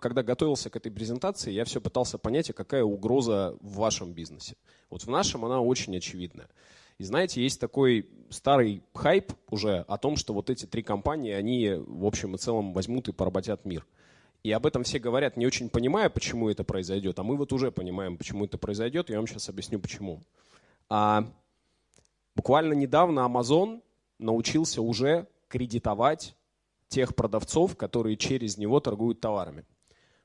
когда готовился к этой презентации, я все пытался понять, а какая угроза в вашем бизнесе. Вот в нашем она очень очевидная. И знаете, есть такой старый хайп уже о том, что вот эти три компании, они в общем и целом возьмут и поработят мир. И об этом все говорят, не очень понимая, почему это произойдет. А мы вот уже понимаем, почему это произойдет. Я вам сейчас объясню, почему. А, буквально недавно Amazon научился уже кредитовать тех продавцов, которые через него торгуют товарами.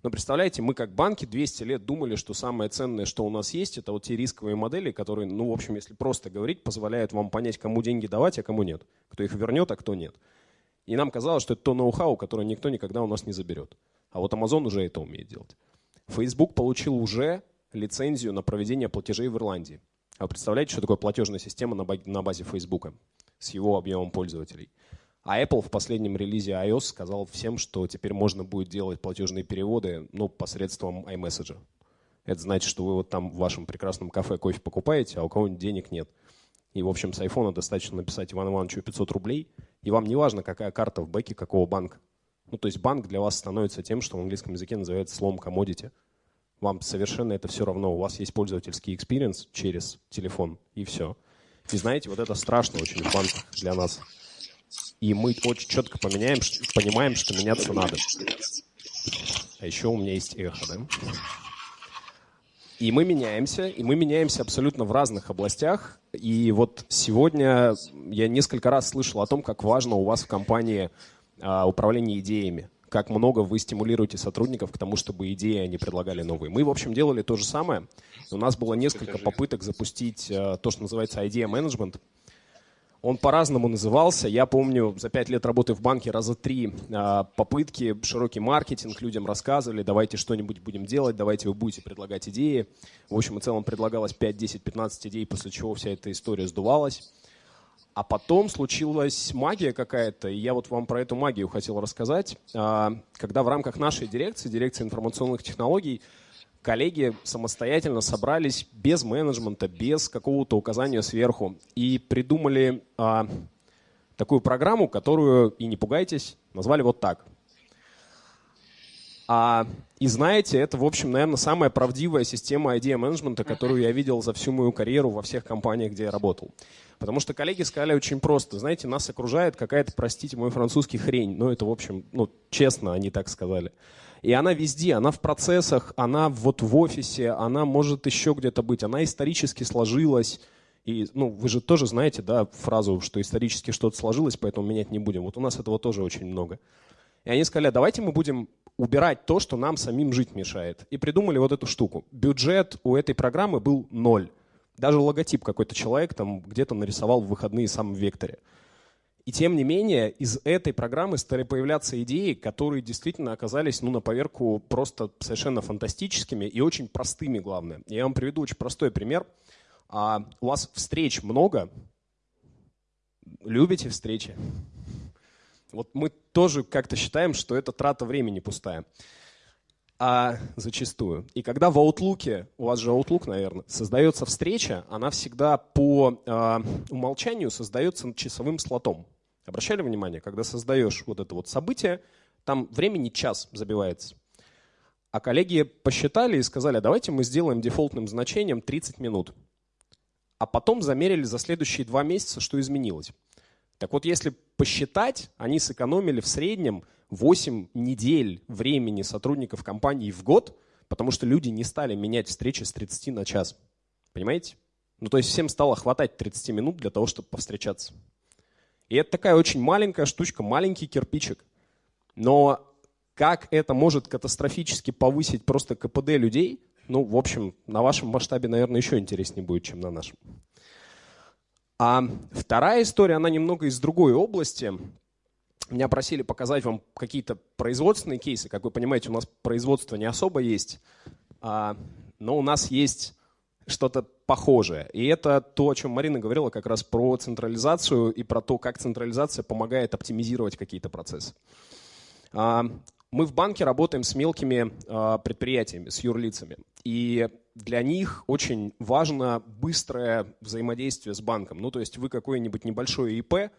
Но представляете, мы как банки 200 лет думали, что самое ценное, что у нас есть, это вот те рисковые модели, которые, ну, в общем, если просто говорить, позволяют вам понять, кому деньги давать, а кому нет. Кто их вернет, а кто нет. И нам казалось, что это то ноу-хау, которое никто никогда у нас не заберет. А вот Amazon уже это умеет делать. Facebook получил уже лицензию на проведение платежей в Ирландии. А вы представляете, что такое платежная система на базе Facebook с его объемом пользователей? А Apple в последнем релизе iOS сказал всем, что теперь можно будет делать платежные переводы ну, посредством iMessage. Это значит, что вы вот там в вашем прекрасном кафе кофе покупаете, а у кого-нибудь денег нет. И, в общем, с айфона достаточно написать Ивану Ивановичу 500 рублей, и вам не важно, какая карта в бэке какого банка. Ну, то есть банк для вас становится тем, что в английском языке называется словом commodity. Вам совершенно это все равно. У вас есть пользовательский experience через телефон, и все. И знаете, вот это страшно очень в банках для нас. И мы очень четко поменяем, понимаем, что меняться надо. А еще у меня есть эхо, да? И мы меняемся, и мы меняемся абсолютно в разных областях. И вот сегодня я несколько раз слышал о том, как важно у вас в компании а, управление идеями как много вы стимулируете сотрудников к тому, чтобы идеи они предлагали новые. Мы, в общем, делали то же самое. У нас было несколько попыток запустить а, то, что называется idea management. Он по-разному назывался. Я помню, за пять лет работы в банке раза три а, попытки, широкий маркетинг, людям рассказывали, давайте что-нибудь будем делать, давайте вы будете предлагать идеи. В общем и целом предлагалось 5, 10, 15 идей, после чего вся эта история сдувалась. А потом случилась магия какая-то, и я вот вам про эту магию хотел рассказать. А, когда в рамках нашей дирекции, дирекции информационных технологий, коллеги самостоятельно собрались без менеджмента, без какого-то указания сверху и придумали а, такую программу, которую, и не пугайтесь, назвали вот так. А, и знаете, это, в общем, наверное, самая правдивая система идея менеджмента, которую я видел за всю мою карьеру во всех компаниях, где я работал. Потому что коллеги сказали очень просто. Знаете, нас окружает какая-то, простите мой французский, хрень. Ну, это, в общем, ну, честно, они так сказали. И она везде, она в процессах, она вот в офисе, она может еще где-то быть, она исторически сложилась. И, ну, вы же тоже знаете, да, фразу, что исторически что-то сложилось, поэтому менять не будем. Вот у нас этого тоже очень много. И они сказали, давайте мы будем убирать то, что нам самим жить мешает. И придумали вот эту штуку. Бюджет у этой программы был ноль. Даже логотип какой-то человек там где-то нарисовал в выходные сам в векторе. И тем не менее, из этой программы стали появляться идеи, которые действительно оказались ну, на поверку просто совершенно фантастическими и очень простыми, главное. Я вам приведу очень простой пример. А, у вас встреч много. Любите встречи? Вот мы тоже как-то считаем, что это трата времени пустая. А зачастую. И когда в Outlook, у вас же Outlook, наверное, создается встреча, она всегда по э, умолчанию создается часовым слотом. Обращали внимание, когда создаешь вот это вот событие, там времени час забивается. А коллеги посчитали и сказали, давайте мы сделаем дефолтным значением 30 минут. А потом замерили за следующие два месяца, что изменилось. Так вот, если посчитать, они сэкономили в среднем 8 недель времени сотрудников компании в год, потому что люди не стали менять встречи с 30 на час. Понимаете? Ну, то есть всем стало хватать 30 минут для того, чтобы повстречаться. И это такая очень маленькая штучка, маленький кирпичик. Но как это может катастрофически повысить просто КПД людей, ну, в общем, на вашем масштабе, наверное, еще интереснее будет, чем на нашем. А вторая история, она немного из другой области. Меня просили показать вам какие-то производственные кейсы. Как вы понимаете, у нас производство не особо есть, а, но у нас есть что-то похожее. И это то, о чем Марина говорила как раз про централизацию и про то, как централизация помогает оптимизировать какие-то процессы. Мы в банке работаем с мелкими а, предприятиями, с юрлицами. И для них очень важно быстрое взаимодействие с банком. Ну, то есть вы какое-нибудь небольшое ИП,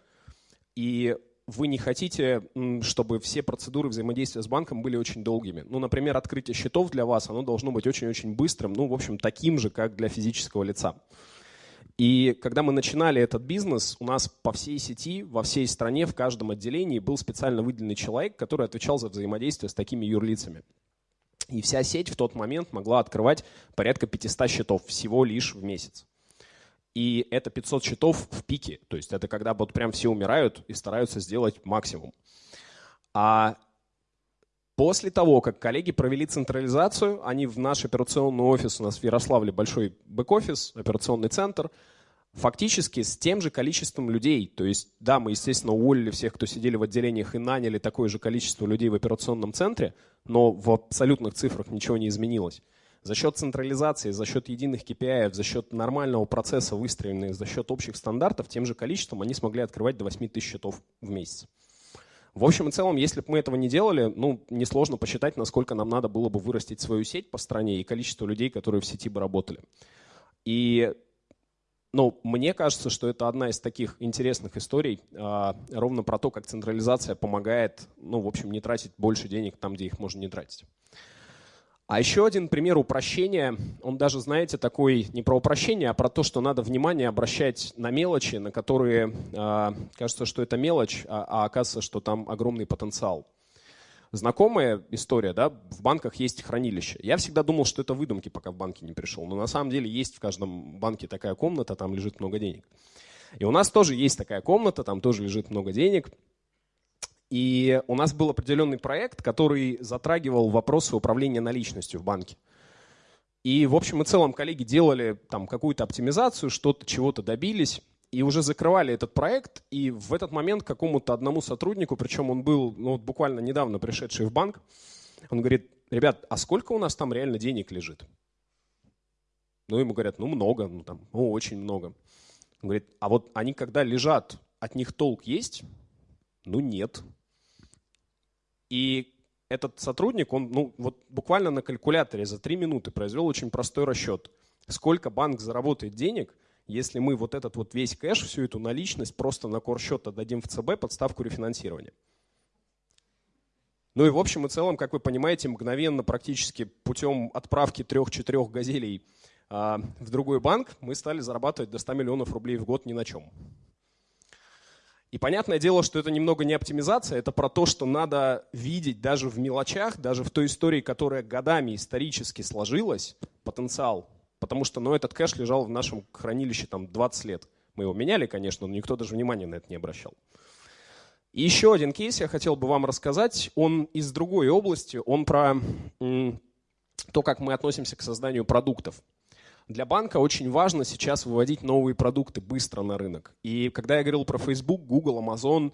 и вы не хотите, чтобы все процедуры взаимодействия с банком были очень долгими. Ну, например, открытие счетов для вас, оно должно быть очень-очень быстрым, ну, в общем, таким же, как для физического лица. И когда мы начинали этот бизнес, у нас по всей сети, во всей стране, в каждом отделении был специально выделенный человек, который отвечал за взаимодействие с такими юрлицами. И вся сеть в тот момент могла открывать порядка 500 счетов всего лишь в месяц. И это 500 счетов в пике. То есть это когда вот прям все умирают и стараются сделать максимум. А после того, как коллеги провели централизацию, они в наш операционный офис, у нас в Ярославле большой бэк-офис, операционный центр, фактически с тем же количеством людей. То есть, да, мы, естественно, уволили всех, кто сидели в отделениях и наняли такое же количество людей в операционном центре, но в абсолютных цифрах ничего не изменилось. За счет централизации, за счет единых KPI, за счет нормального процесса, выстроенных за счет общих стандартов, тем же количеством они смогли открывать до 8 тысяч счетов в месяц. В общем и целом, если бы мы этого не делали, ну, несложно посчитать, насколько нам надо было бы вырастить свою сеть по стране и количество людей, которые в сети бы работали. И ну, мне кажется, что это одна из таких интересных историй, а, ровно про то, как централизация помогает, ну, в общем, не тратить больше денег там, где их можно не тратить. А еще один пример упрощения, он даже, знаете, такой не про упрощение, а про то, что надо внимание обращать на мелочи, на которые э, кажется, что это мелочь, а, а оказывается, что там огромный потенциал. Знакомая история, да, в банках есть хранилище. Я всегда думал, что это выдумки, пока в банке не пришел, но на самом деле есть в каждом банке такая комната, там лежит много денег. И у нас тоже есть такая комната, там тоже лежит много денег – и у нас был определенный проект, который затрагивал вопросы управления наличностью в банке. И в общем и целом коллеги делали там какую-то оптимизацию, что-то, чего-то добились, и уже закрывали этот проект. И в этот момент какому-то одному сотруднику, причем он был ну, буквально недавно пришедший в банк, он говорит, ребят, а сколько у нас там реально денег лежит? Ну, ему говорят, ну, много, ну, там, ну, очень много. Он говорит, а вот они когда лежат, от них толк есть? Ну, нет. И этот сотрудник, он ну, вот буквально на калькуляторе за три минуты произвел очень простой расчет. Сколько банк заработает денег, если мы вот этот вот весь кэш, всю эту наличность просто на корсчет отдадим в ЦБ под ставку рефинансирования. Ну и в общем и целом, как вы понимаете, мгновенно практически путем отправки трех-четырех газелей а, в другой банк мы стали зарабатывать до 100 миллионов рублей в год ни на чем. И понятное дело, что это немного не оптимизация, это про то, что надо видеть даже в мелочах, даже в той истории, которая годами исторически сложилась, потенциал. Потому что ну, этот кэш лежал в нашем хранилище там 20 лет. Мы его меняли, конечно, но никто даже внимания на это не обращал. И еще один кейс я хотел бы вам рассказать. Он из другой области, он про то, как мы относимся к созданию продуктов. Для банка очень важно сейчас выводить новые продукты быстро на рынок. И когда я говорил про Facebook, Google, Amazon,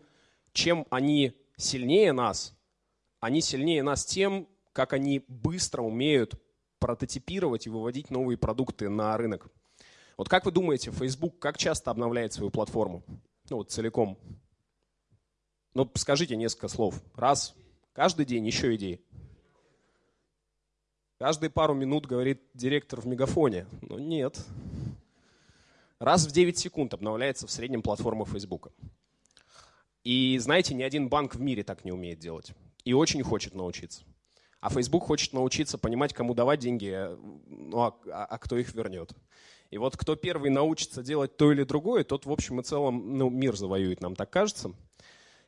чем они сильнее нас, они сильнее нас тем, как они быстро умеют прототипировать и выводить новые продукты на рынок. Вот как вы думаете, Facebook как часто обновляет свою платформу? Ну вот целиком. Ну скажите несколько слов. Раз, каждый день еще идеи. Каждые пару минут говорит директор в мегафоне. Но нет. Раз в 9 секунд обновляется в среднем платформа Facebook. И знаете, ни один банк в мире так не умеет делать. И очень хочет научиться. А Facebook хочет научиться понимать, кому давать деньги, ну, а, а, а кто их вернет. И вот кто первый научится делать то или другое, тот в общем и целом ну, мир завоюет, нам так кажется.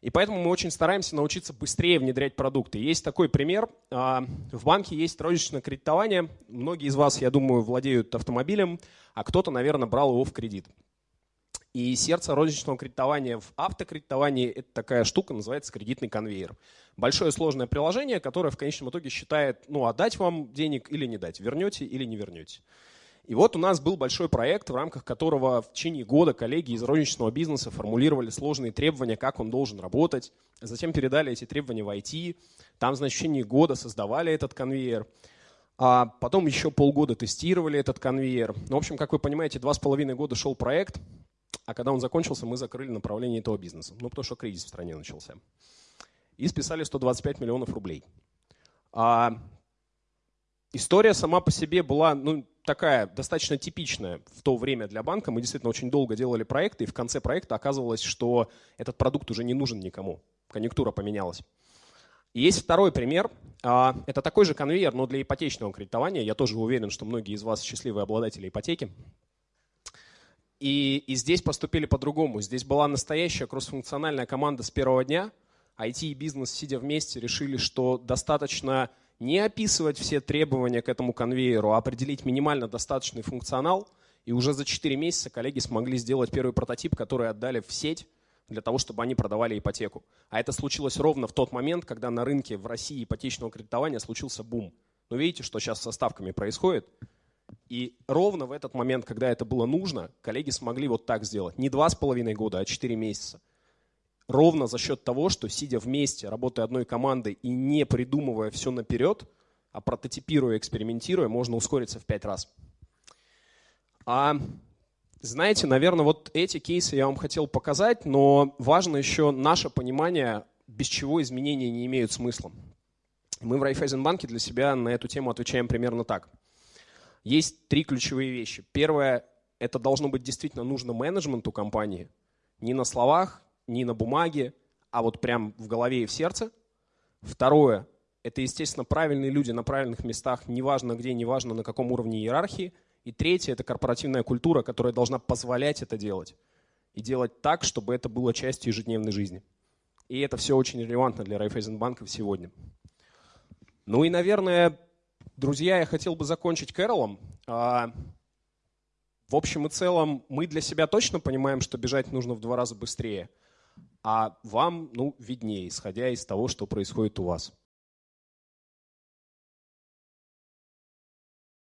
И поэтому мы очень стараемся научиться быстрее внедрять продукты. Есть такой пример. А, в банке есть розничное кредитование. Многие из вас, я думаю, владеют автомобилем, а кто-то, наверное, брал его в кредит. И сердце розничного кредитования в автокредитовании – это такая штука, называется кредитный конвейер. Большое сложное приложение, которое в конечном итоге считает, ну, отдать вам денег или не дать, вернете или не вернете. И вот у нас был большой проект, в рамках которого в течение года коллеги из розничного бизнеса формулировали сложные требования, как он должен работать. Затем передали эти требования в IT. Там, значит, в течение года создавали этот конвейер. А потом еще полгода тестировали этот конвейер. Ну, в общем, как вы понимаете, два с половиной года шел проект, а когда он закончился, мы закрыли направление этого бизнеса. Ну, потому что кризис в стране начался. И списали 125 миллионов рублей. А история сама по себе была ну, такая достаточно типичная в то время для банка. Мы действительно очень долго делали проекты, и в конце проекта оказывалось, что этот продукт уже не нужен никому. Конъюнктура поменялась. И есть второй пример. А, это такой же конвейер, но для ипотечного кредитования. Я тоже уверен, что многие из вас счастливые обладатели ипотеки. И, и здесь поступили по-другому. Здесь была настоящая кроссфункциональная команда с первого дня. IT и бизнес, сидя вместе, решили, что достаточно не описывать все требования к этому конвейеру, а определить минимально достаточный функционал. И уже за 4 месяца коллеги смогли сделать первый прототип, который отдали в сеть для того, чтобы они продавали ипотеку. А это случилось ровно в тот момент, когда на рынке в России ипотечного кредитования случился бум. Но видите, что сейчас со ставками происходит? И ровно в этот момент, когда это было нужно, коллеги смогли вот так сделать. Не два с половиной года, а четыре месяца. Ровно за счет того, что сидя вместе, работая одной командой и не придумывая все наперед, а прототипируя, экспериментируя, можно ускориться в пять раз. А знаете, наверное, вот эти кейсы я вам хотел показать, но важно еще наше понимание, без чего изменения не имеют смысла. Мы в Райфайзенбанке для себя на эту тему отвечаем примерно так – есть три ключевые вещи. Первое, это должно быть действительно нужно менеджменту компании. Не на словах, не на бумаге, а вот прям в голове и в сердце. Второе, это, естественно, правильные люди на правильных местах, неважно где, неважно на каком уровне иерархии. И третье, это корпоративная культура, которая должна позволять это делать. И делать так, чтобы это было частью ежедневной жизни. И это все очень релевантно для Райфайзенбанков сегодня. Ну и, наверное, Друзья, я хотел бы закончить Кэролом. А, в общем и целом, мы для себя точно понимаем, что бежать нужно в два раза быстрее. А вам, ну, виднее, исходя из того, что происходит у вас.